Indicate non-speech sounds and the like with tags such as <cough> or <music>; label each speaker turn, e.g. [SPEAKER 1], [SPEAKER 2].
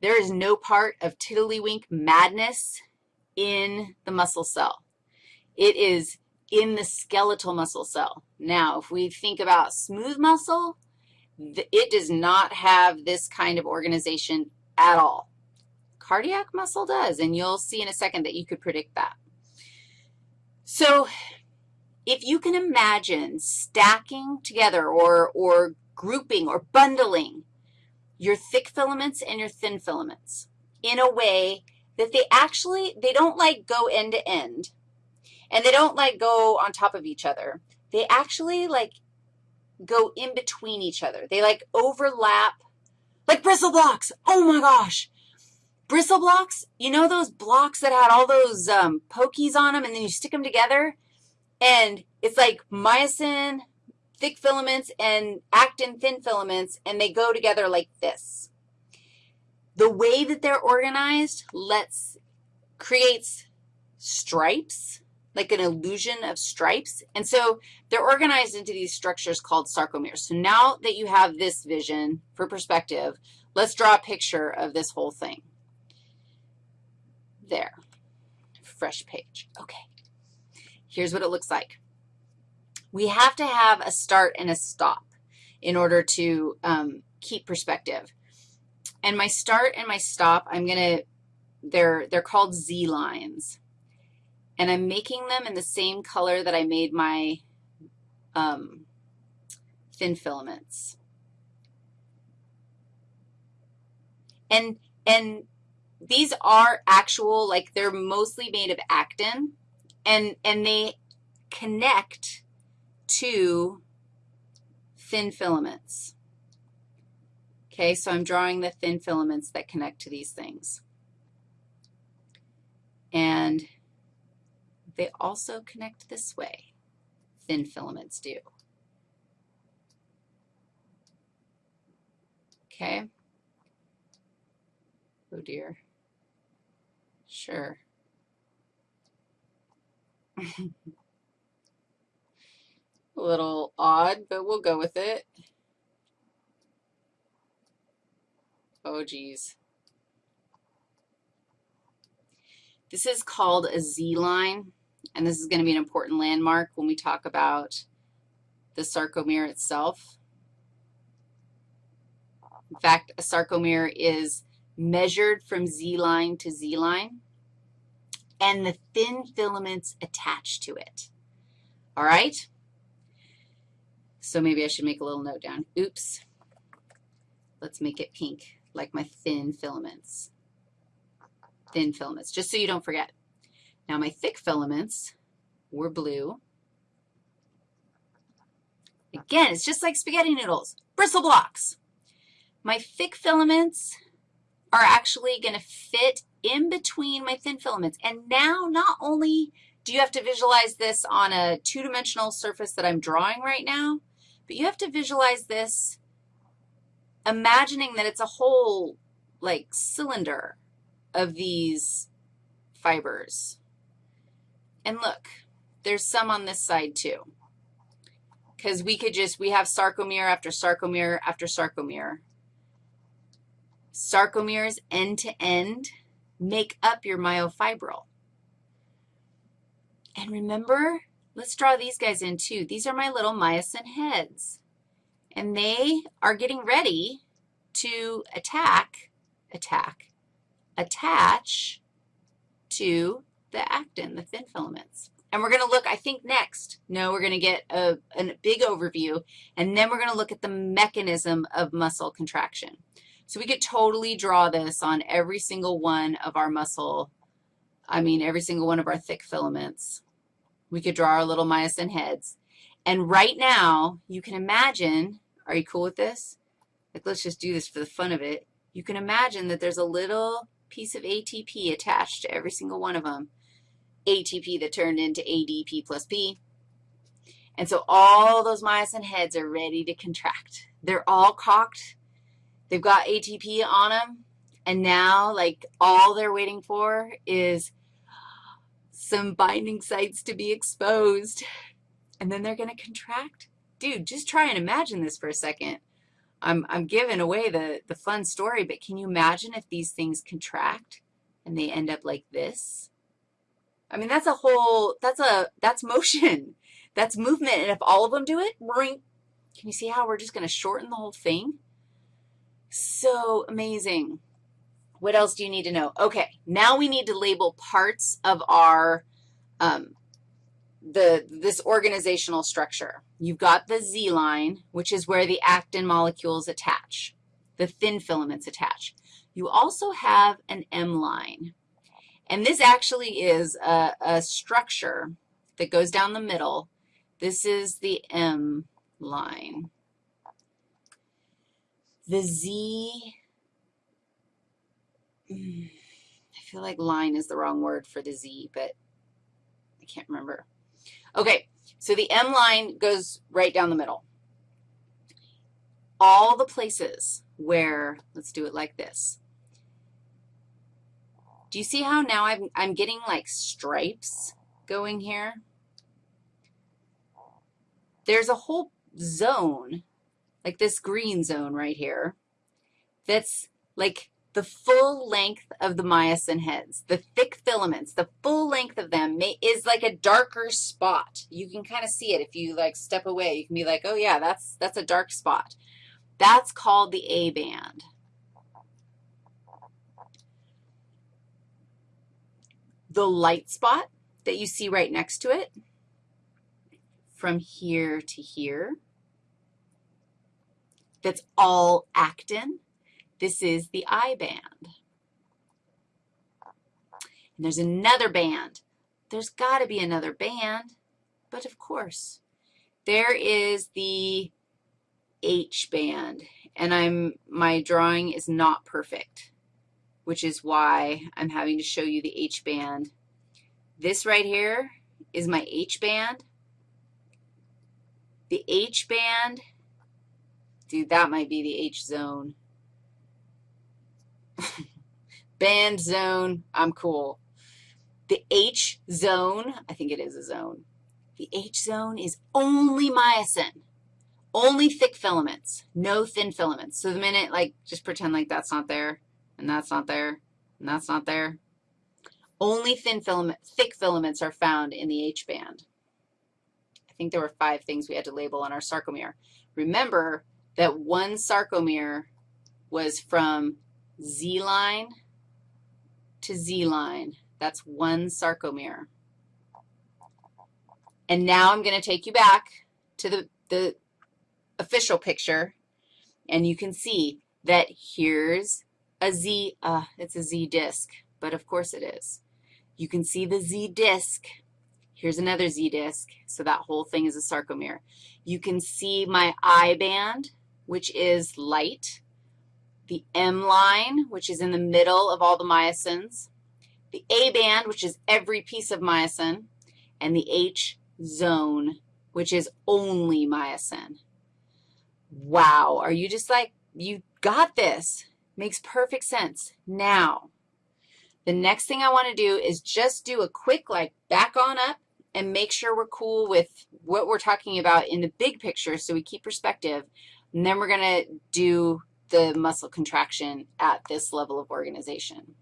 [SPEAKER 1] There is no part of tiddlywink madness in the muscle cell. It is in the skeletal muscle cell. Now, if we think about smooth muscle, it does not have this kind of organization at all. Cardiac muscle does, and you'll see in a second that you could predict that. So if you can imagine stacking together or, or grouping or bundling your thick filaments and your thin filaments in a way that they actually, they don't like go end to end, and they don't like go on top of each other. They actually like go in between each other. They like overlap like bristle blocks. Oh my gosh. Bristle blocks, you know those blocks that had all those um, pokies on them and then you stick them together? And it's like myosin, thick filaments, and actin, thin filaments, and they go together like this. The way that they're organized lets, creates stripes like an illusion of stripes. And so they're organized into these structures called sarcomeres. So now that you have this vision for perspective, let's draw a picture of this whole thing. There, fresh page. Okay, here's what it looks like. We have to have a start and a stop in order to um, keep perspective. And my start and my stop, I'm going to, they're, they're called Z lines and I'm making them in the same color that I made my um, thin filaments. And, and these are actual, like they're mostly made of actin, and, and they connect to thin filaments. Okay, so I'm drawing the thin filaments that connect to these things. And they also connect this way. Thin filaments do. Okay. Oh, dear. Sure. <laughs> A little odd, but we'll go with it. Oh, geez. This is called a Z-line and this is going to be an important landmark when we talk about the sarcomere itself. In fact, a sarcomere is measured from Z-line to Z-line, and the thin filaments attached to it. All right? So maybe I should make a little note down. Oops. Let's make it pink, like my thin filaments. Thin filaments, just so you don't forget. Now my thick filaments were blue. Again, it's just like spaghetti noodles, bristle blocks. My thick filaments are actually going to fit in between my thin filaments. And now not only do you have to visualize this on a two-dimensional surface that I'm drawing right now, but you have to visualize this imagining that it's a whole, like, cylinder of these fibers. And look, there's some on this side too because we could just, we have sarcomere after sarcomere after sarcomere. Sarcomeres end to end make up your myofibril. And remember, let's draw these guys in too. These are my little myosin heads, and they are getting ready to attack, attack, attach to the actin, the thin filaments. And we're going to look, I think, next. No, we're going to get a, a big overview, and then we're going to look at the mechanism of muscle contraction. So we could totally draw this on every single one of our muscle, I mean, every single one of our thick filaments. We could draw our little myosin heads. And right now, you can imagine, are you cool with this? Like, let's just do this for the fun of it. You can imagine that there's a little piece of ATP attached to every single one of them. ATP that turned into ADP plus P. And so all those myosin heads are ready to contract. They're all cocked. They've got ATP on them. And now, like, all they're waiting for is some binding sites to be exposed. And then they're going to contract. Dude, just try and imagine this for a second. I'm, I'm giving away the, the fun story, but can you imagine if these things contract and they end up like this? I mean, that's a whole, that's a, that's motion. <laughs> That's movement. And if all of them do it. Can you see how we're just going to shorten the whole thing? So amazing. What else do you need to know? Okay, now we need to label parts of our, um, the, this organizational structure. You've got the Z line, which is where the actin molecules attach, the thin filaments attach. You also have an M line, and this actually is a, a structure that goes down the middle. This is the M line. The Z, I feel like line is the wrong word for the Z, but I can't remember. Okay, so the M line goes right down the middle. All the places where, let's do it like this. Do you see how now I'm, I'm getting like stripes going here? There's a whole zone, like this green zone right here, that's like the full length of the myosin heads, the thick filaments, the full length of them may, is like a darker spot. You can kind of see it if you like step away. You can be like, oh yeah, that's, that's a dark spot. That's called the A band. The light spot that you see right next to it, from here to here, that's all actin. This is the I band. And there's another band. There's got to be another band, but of course. There is the H band, and I'm, my drawing is not perfect, which is why I'm having to show you the H band. This right here is my H band. The H band, dude, that might be the H zone. Band zone, I'm cool. The H zone, I think it is a zone. The H zone is only myosin, only thick filaments, no thin filaments. So the minute, like, just pretend like that's not there, and that's not there, and that's not there. Only thin filament, thick filaments are found in the H band. I think there were five things we had to label on our sarcomere. Remember that one sarcomere was from Z line to Z line. That's one sarcomere. And now I'm going to take you back to the, the official picture, and you can see that here's a Z, uh, it's a Z disk, but of course it is. You can see the Z disk. Here's another Z disk, so that whole thing is a sarcomere. You can see my I band, which is light the M line, which is in the middle of all the myosins, the A band, which is every piece of myosin, and the H zone, which is only myosin. Wow, are you just like, you got this. Makes perfect sense. Now, the next thing I want to do is just do a quick, like, back on up and make sure we're cool with what we're talking about in the big picture so we keep perspective. And then we're going to do the muscle contraction at this level of organization.